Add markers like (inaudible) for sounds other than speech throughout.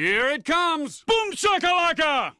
Here it comes! Boom shakalaka!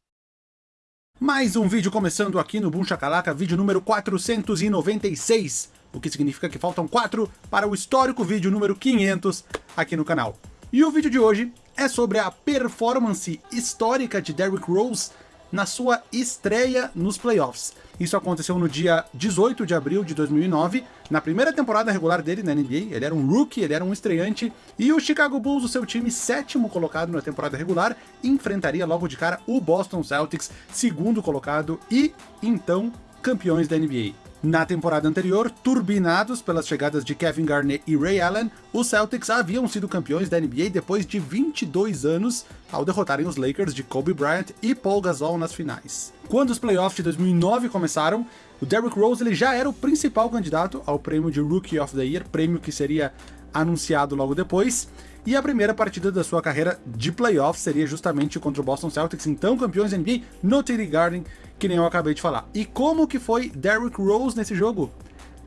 Mais um vídeo começando aqui no Boom Shakalaka, vídeo número 496, o que significa que faltam 4 para o histórico vídeo número 500 aqui no canal. E o vídeo de hoje é sobre a performance histórica de Derrick Rose na sua estreia nos playoffs. Isso aconteceu no dia 18 de abril de 2009, na primeira temporada regular dele na NBA, ele era um rookie, ele era um estreante, e o Chicago Bulls, o seu time sétimo colocado na temporada regular, enfrentaria logo de cara o Boston Celtics, segundo colocado, e então campeões da NBA. Na temporada anterior, turbinados pelas chegadas de Kevin Garnett e Ray Allen, os Celtics haviam sido campeões da NBA depois de 22 anos, ao derrotarem os Lakers de Kobe Bryant e Paul Gasol nas finais. Quando os playoffs de 2009 começaram, o Derrick Rose ele já era o principal candidato ao prêmio de Rookie of the Year, prêmio que seria anunciado logo depois, e a primeira partida da sua carreira de playoffs seria justamente contra o Boston Celtics, então campeões da NBA no TD Garden, que nem eu acabei de falar. E como que foi Derrick Rose nesse jogo?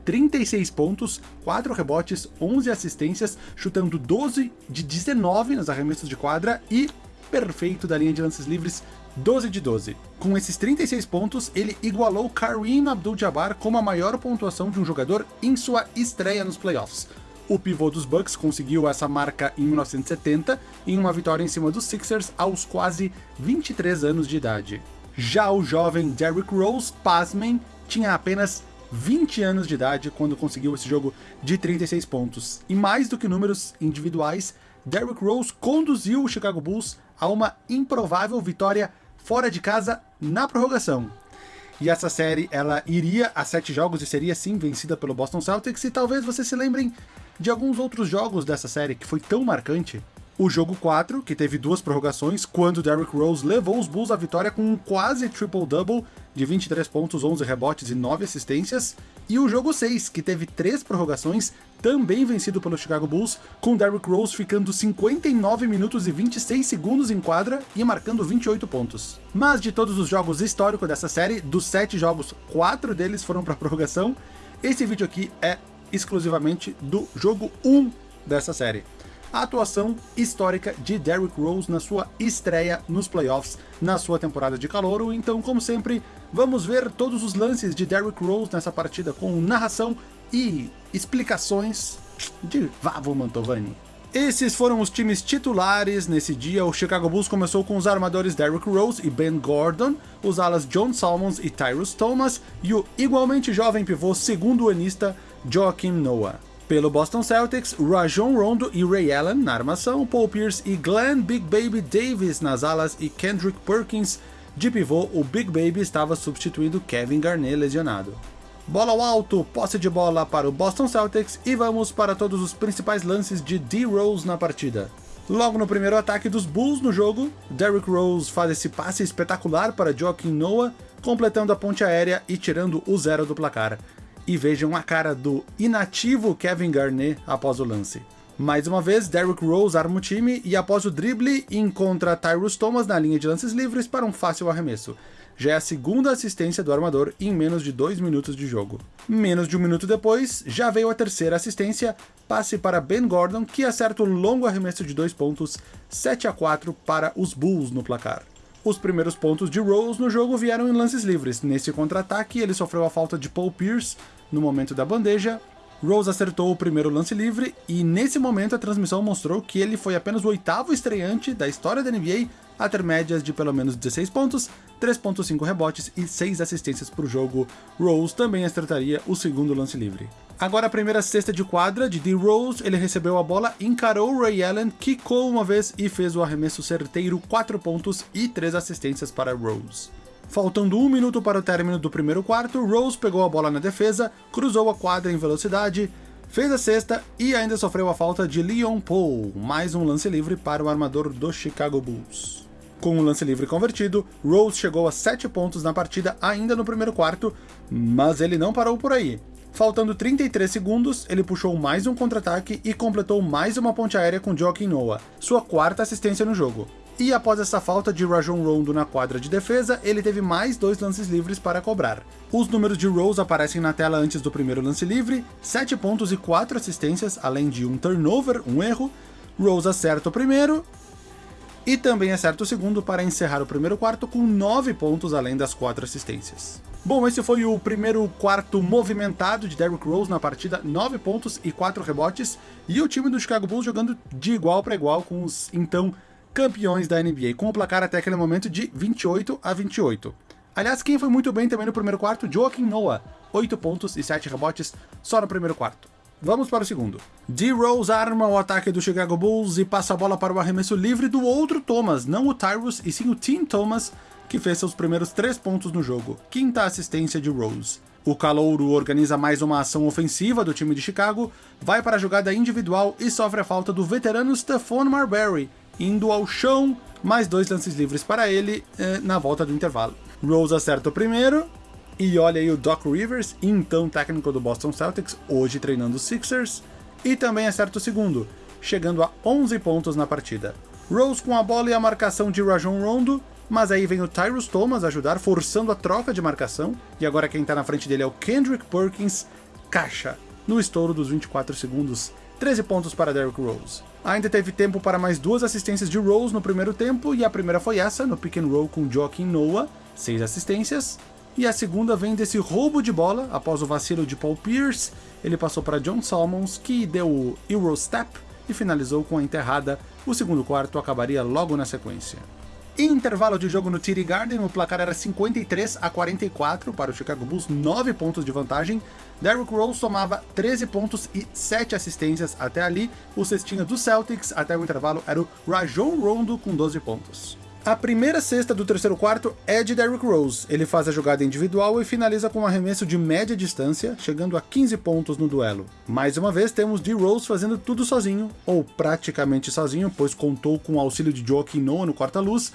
36 pontos, 4 rebotes, 11 assistências, chutando 12 de 19 nos arremessos de quadra e perfeito da linha de lances livres, 12 de 12. Com esses 36 pontos, ele igualou Kareem Abdul-Jabbar como a maior pontuação de um jogador em sua estreia nos playoffs. O pivô dos Bucks conseguiu essa marca em 1970, em uma vitória em cima dos Sixers aos quase 23 anos de idade. Já o jovem Derrick Rose, pasmem, tinha apenas 20 anos de idade quando conseguiu esse jogo de 36 pontos. E mais do que números individuais, Derrick Rose conduziu o Chicago Bulls a uma improvável vitória fora de casa na prorrogação. E essa série, ela iria a sete jogos e seria sim vencida pelo Boston Celtics, e talvez vocês se lembrem de alguns outros jogos dessa série que foi tão marcante. O jogo 4, que teve duas prorrogações, quando Derrick Rose levou os Bulls à vitória com um quase triple-double de 23 pontos, 11 rebotes e 9 assistências, e o jogo 6, que teve três prorrogações, também vencido pelo Chicago Bulls, com Derrick Rose ficando 59 minutos e 26 segundos em quadra e marcando 28 pontos. Mas de todos os jogos históricos dessa série, dos 7 jogos, 4 deles foram para prorrogação, esse vídeo aqui é exclusivamente do jogo 1 dessa série. A atuação histórica de Derrick Rose na sua estreia nos playoffs na sua temporada de calouro, então como sempre, vamos ver todos os lances de Derrick Rose nessa partida com narração e explicações de Vavo Mantovani. Esses foram os times titulares nesse dia. O Chicago Bulls começou com os armadores Derrick Rose e Ben Gordon, os alas John Salmons e Tyrus Thomas, e o igualmente jovem pivô segundo anista Joakim Noah. Pelo Boston Celtics, Rajon Rondo e Ray Allen na armação, Paul Pierce e Glenn Big Baby Davis nas alas e Kendrick Perkins de pivô, o Big Baby estava substituindo Kevin Garnett lesionado. Bola ao alto, posse de bola para o Boston Celtics e vamos para todos os principais lances de D-Rose na partida. Logo no primeiro ataque dos Bulls no jogo, Derrick Rose faz esse passe espetacular para Joakim Noah, completando a ponte aérea e tirando o zero do placar e vejam a cara do inativo Kevin Garnett após o lance. Mais uma vez, Derrick Rose arma o time e após o drible encontra Tyrus Thomas na linha de lances livres para um fácil arremesso. Já é a segunda assistência do armador em menos de dois minutos de jogo. Menos de um minuto depois, já veio a terceira assistência, passe para Ben Gordon, que acerta o longo arremesso de dois pontos, 7 a 4 para os Bulls no placar. Os primeiros pontos de Rose no jogo vieram em lances livres. Nesse contra-ataque, ele sofreu a falta de Paul Pierce no momento da bandeja. Rose acertou o primeiro lance livre e nesse momento a transmissão mostrou que ele foi apenas o oitavo estreante da história da NBA a ter médias de pelo menos 16 pontos, 3.5 rebotes e 6 assistências por jogo. Rose também acertaria o segundo lance livre. Agora a primeira cesta de quadra de D. Rose, ele recebeu a bola, encarou Ray Allen, quicou uma vez e fez o arremesso certeiro, 4 pontos e 3 assistências para Rose. Faltando um minuto para o término do primeiro quarto, Rose pegou a bola na defesa, cruzou a quadra em velocidade, fez a cesta e ainda sofreu a falta de Leon Paul, mais um lance livre para o armador do Chicago Bulls. Com o um lance livre convertido, Rose chegou a 7 pontos na partida ainda no primeiro quarto, mas ele não parou por aí. Faltando 33 segundos, ele puxou mais um contra-ataque e completou mais uma ponte aérea com Joaquim Noah, sua quarta assistência no jogo. E após essa falta de Rajon Rondo na quadra de defesa, ele teve mais dois lances livres para cobrar. Os números de Rose aparecem na tela antes do primeiro lance livre, 7 pontos e 4 assistências, além de um turnover, um erro. Rose acerta o primeiro, e também acerta o segundo para encerrar o primeiro quarto com 9 pontos além das 4 assistências. Bom, esse foi o primeiro quarto movimentado de Derrick Rose na partida, 9 pontos e 4 rebotes, e o time do Chicago Bulls jogando de igual para igual com os então campeões da NBA, com o placar até aquele momento de 28 a 28. Aliás, quem foi muito bem também no primeiro quarto? Joaquim Noah, 8 pontos e 7 rebotes só no primeiro quarto. Vamos para o segundo. D-Rose arma o ataque do Chicago Bulls e passa a bola para o arremesso livre do outro Thomas, não o Tyrus, e sim o Tim Thomas, que fez seus primeiros 3 pontos no jogo, quinta assistência de Rose. O Calouro organiza mais uma ação ofensiva do time de Chicago, vai para a jogada individual e sofre a falta do veterano Stephon Marbury, indo ao chão, mais dois lances livres para ele eh, na volta do intervalo. Rose acerta o primeiro, e olha aí o Doc Rivers, então técnico do Boston Celtics, hoje treinando os Sixers, e também acerta o segundo, chegando a 11 pontos na partida. Rose com a bola e a marcação de Rajon Rondo, mas aí vem o Tyrus Thomas ajudar, forçando a troca de marcação, e agora quem tá na frente dele é o Kendrick Perkins, caixa, no estouro dos 24 segundos, 13 pontos para Derrick Rose. Ainda teve tempo para mais duas assistências de Rose no primeiro tempo, e a primeira foi essa, no pick and roll com Joaquim Noah, 6 assistências, e a segunda vem desse roubo de bola, após o vacilo de Paul Pierce, ele passou para John Salmons, que deu o Eurostep e finalizou com a enterrada, o segundo quarto acabaria logo na sequência. Em intervalo de jogo no TD Garden, o placar era 53 a 44 para o Chicago Bulls, 9 pontos de vantagem. Derrick Rose somava 13 pontos e 7 assistências até ali. O cestinho do Celtics até o intervalo era o Rajon Rondo com 12 pontos. A primeira cesta do terceiro quarto é de Derrick Rose. Ele faz a jogada individual e finaliza com um arremesso de média distância, chegando a 15 pontos no duelo. Mais uma vez temos D. Rose fazendo tudo sozinho, ou praticamente sozinho, pois contou com o auxílio de Joaquim Noah no corta-luz.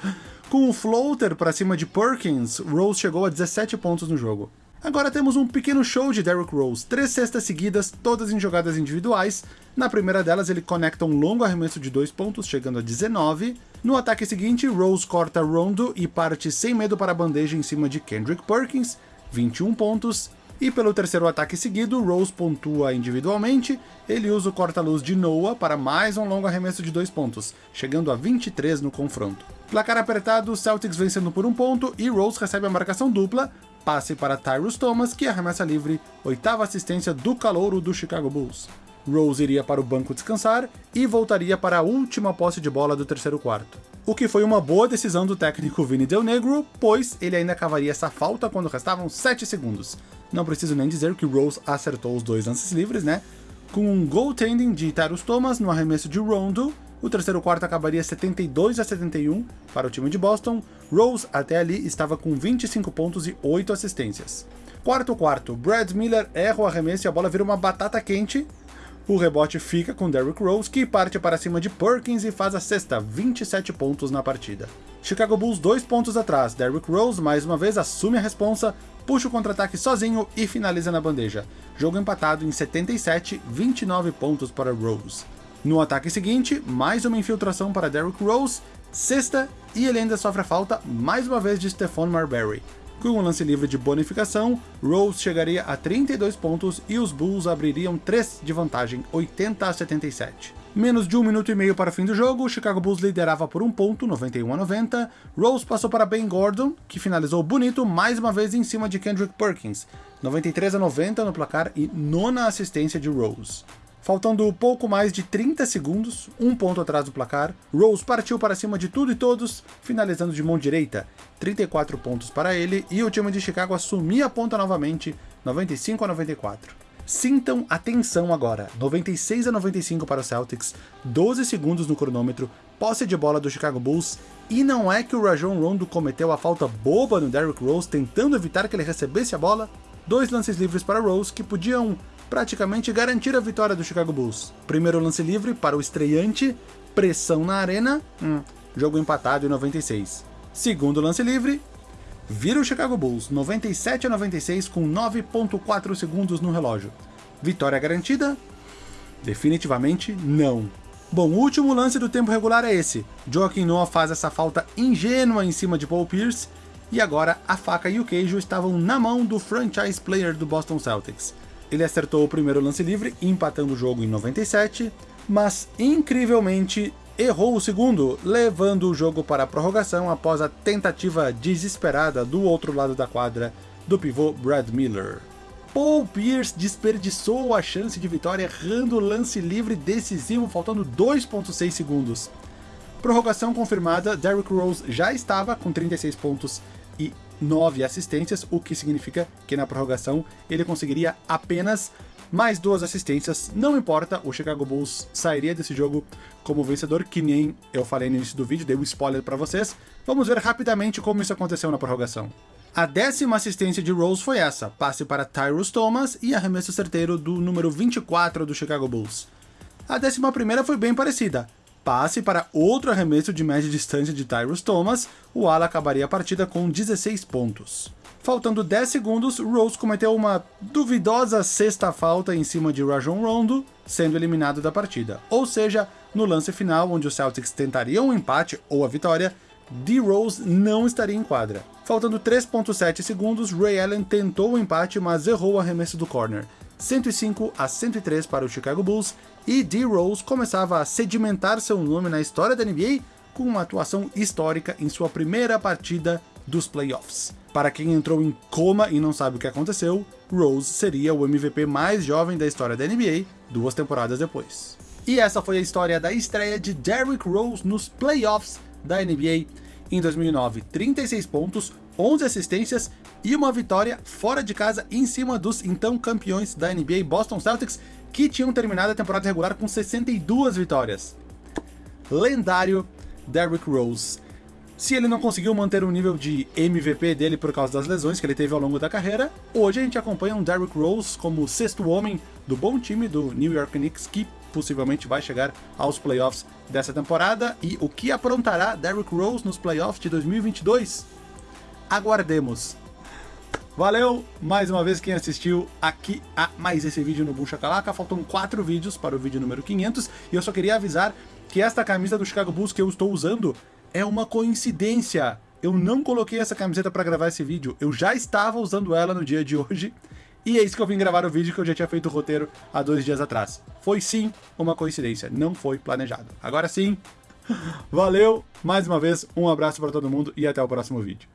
Com o floater para cima de Perkins, Rose chegou a 17 pontos no jogo. Agora temos um pequeno show de Derrick Rose, três cestas seguidas, todas em jogadas individuais. Na primeira delas ele conecta um longo arremesso de dois pontos, chegando a 19. No ataque seguinte, Rose corta Rondo e parte sem medo para a bandeja em cima de Kendrick Perkins, 21 pontos. E pelo terceiro ataque seguido, Rose pontua individualmente, ele usa o corta-luz de Noah para mais um longo arremesso de dois pontos, chegando a 23 no confronto. Placar apertado, Celtics vencendo por um ponto e Rose recebe a marcação dupla, passe para Tyrus Thomas, que arremessa livre, oitava assistência do calouro do Chicago Bulls. Rose iria para o banco descansar e voltaria para a última posse de bola do terceiro quarto. O que foi uma boa decisão do técnico Vini Del Negro, pois ele ainda cavaria essa falta quando restavam 7 segundos. Não preciso nem dizer que Rose acertou os dois lances livres, né? Com um goaltending de Tyrus Thomas no arremesso de Rondo, o terceiro quarto acabaria 72 a 71 para o time de Boston. Rose até ali estava com 25 pontos e 8 assistências. Quarto quarto, Brad Miller erra o arremesso e a bola vira uma batata quente. O rebote fica com Derrick Rose, que parte para cima de Perkins e faz a sexta, 27 pontos na partida. Chicago Bulls dois pontos atrás, Derrick Rose mais uma vez assume a responsa, puxa o contra-ataque sozinho e finaliza na bandeja. Jogo empatado em 77, 29 pontos para Rose. No ataque seguinte, mais uma infiltração para Derrick Rose, sexta, e ele ainda sofre a falta mais uma vez de Stephon Marbury. Com um lance livre de bonificação, Rose chegaria a 32 pontos e os Bulls abririam 3 de vantagem, 80 a 77. Menos de um minuto e meio para o fim do jogo, o Chicago Bulls liderava por um ponto, 91 a 90. Rose passou para Ben Gordon, que finalizou bonito mais uma vez em cima de Kendrick Perkins, 93 a 90 no placar e nona assistência de Rose. Faltando pouco mais de 30 segundos, um ponto atrás do placar, Rose partiu para cima de tudo e todos, finalizando de mão direita, 34 pontos para ele, e o time de Chicago assumia a ponta novamente, 95 a 94. Sintam a tensão agora, 96 a 95 para o Celtics, 12 segundos no cronômetro, posse de bola do Chicago Bulls, e não é que o Rajon Rondo cometeu a falta boba no Derrick Rose tentando evitar que ele recebesse a bola? Dois lances livres para Rose que podiam praticamente garantir a vitória do Chicago Bulls. Primeiro lance livre para o estreante, pressão na arena, hum, jogo empatado em 96. Segundo lance livre, vira o Chicago Bulls, 97 a 96 com 9.4 segundos no relógio. Vitória garantida? Definitivamente não. Bom, o último lance do tempo regular é esse. Joaquim Noah faz essa falta ingênua em cima de Paul Pierce, e agora a faca e o queijo estavam na mão do franchise player do Boston Celtics. Ele acertou o primeiro lance livre, empatando o jogo em 97, mas incrivelmente errou o segundo, levando o jogo para a prorrogação após a tentativa desesperada do outro lado da quadra do pivô Brad Miller. Paul Pierce desperdiçou a chance de vitória errando o lance livre decisivo faltando 2.6 segundos. Prorrogação confirmada, Derrick Rose já estava com 36 pontos e 9 assistências, o que significa que na prorrogação ele conseguiria apenas mais duas assistências, não importa, o Chicago Bulls sairia desse jogo como vencedor, que nem eu falei no início do vídeo, dei um spoiler para vocês. Vamos ver rapidamente como isso aconteceu na prorrogação. A décima assistência de Rose foi essa, passe para Tyrus Thomas e arremesso certeiro do número 24 do Chicago Bulls. A décima primeira foi bem parecida, passe para outro arremesso de média distância de Tyrus Thomas, o ala acabaria a partida com 16 pontos. Faltando 10 segundos, Rose cometeu uma duvidosa sexta falta em cima de Rajon Rondo, sendo eliminado da partida. Ou seja, no lance final, onde os Celtics tentariam o um empate ou a vitória, D-Rose não estaria em quadra. Faltando 3.7 segundos, Ray Allen tentou o empate, mas errou o arremesso do corner. 105 a 103 para o Chicago Bulls, e D-Rose começava a sedimentar seu nome na história da NBA com uma atuação histórica em sua primeira partida dos playoffs. Para quem entrou em coma e não sabe o que aconteceu, Rose seria o MVP mais jovem da história da NBA duas temporadas depois. E essa foi a história da estreia de Derrick Rose nos playoffs da NBA em 2009. 36 pontos, 11 assistências e uma vitória fora de casa em cima dos então campeões da NBA Boston Celtics, que tinham terminado a temporada regular com 62 vitórias. Lendário Derrick Rose. Se ele não conseguiu manter o nível de MVP dele por causa das lesões que ele teve ao longo da carreira, hoje a gente acompanha um Derrick Rose como sexto homem do bom time do New York Knicks, que possivelmente vai chegar aos playoffs dessa temporada. E o que aprontará Derrick Rose nos playoffs de 2022? Aguardemos. Valeu mais uma vez quem assistiu aqui a mais esse vídeo no Boom Shakalaka. Faltam quatro vídeos para o vídeo número 500 e eu só queria avisar que esta camisa do Chicago Bulls que eu estou usando é uma coincidência. Eu não coloquei essa camiseta para gravar esse vídeo, eu já estava usando ela no dia de hoje, e é isso que eu vim gravar o vídeo que eu já tinha feito o roteiro há dois dias atrás. Foi sim uma coincidência, não foi planejado. Agora sim, (laughs) valeu, mais uma vez, um abraço para todo mundo e até o próximo vídeo.